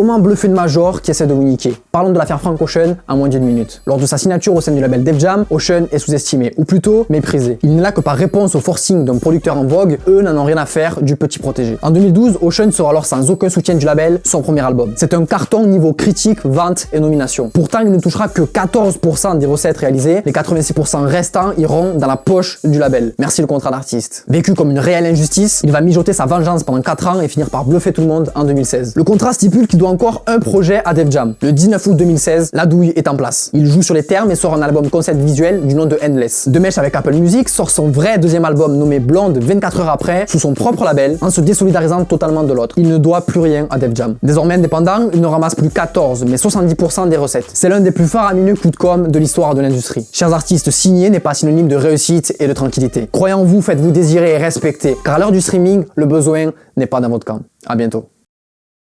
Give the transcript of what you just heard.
Comment bluffer une major qui essaie de vous niquer Parlons de l'affaire Frank Ocean en moins d'une minute. Lors de sa signature au sein du label Def Jam, Ocean est sous-estimé, ou plutôt méprisé. Il n'est là que par réponse au forcing d'un producteur en vogue, eux n'en ont rien à faire du petit protégé. En 2012, Ocean sort alors sans aucun soutien du label son premier album. C'est un carton niveau critique, vente et nomination. Pourtant, il ne touchera que 14% des recettes réalisées, les 86% restants iront dans la poche du label. Merci le contrat d'artiste. Vécu comme une réelle injustice, il va mijoter sa vengeance pendant 4 ans et finir par bluffer tout le monde en 2016. Le contrat stipule qu'il doit encore un projet à Def Jam. Le 19 août 2016, la douille est en place. Il joue sur les termes et sort un album concept visuel du nom de Endless. De mèche avec Apple Music sort son vrai deuxième album nommé Blonde 24 heures après, sous son propre label, en se désolidarisant totalement de l'autre. Il ne doit plus rien à Def Jam. Désormais indépendant, il ne ramasse plus 14, mais 70% des recettes. C'est l'un des plus faramineux coups de com de l'histoire de l'industrie. Chers artistes, signer n'est pas synonyme de réussite et de tranquillité. Croyez en vous, faites-vous désirer et respecter, car à l'heure du streaming, le besoin n'est pas dans votre camp. A bientôt.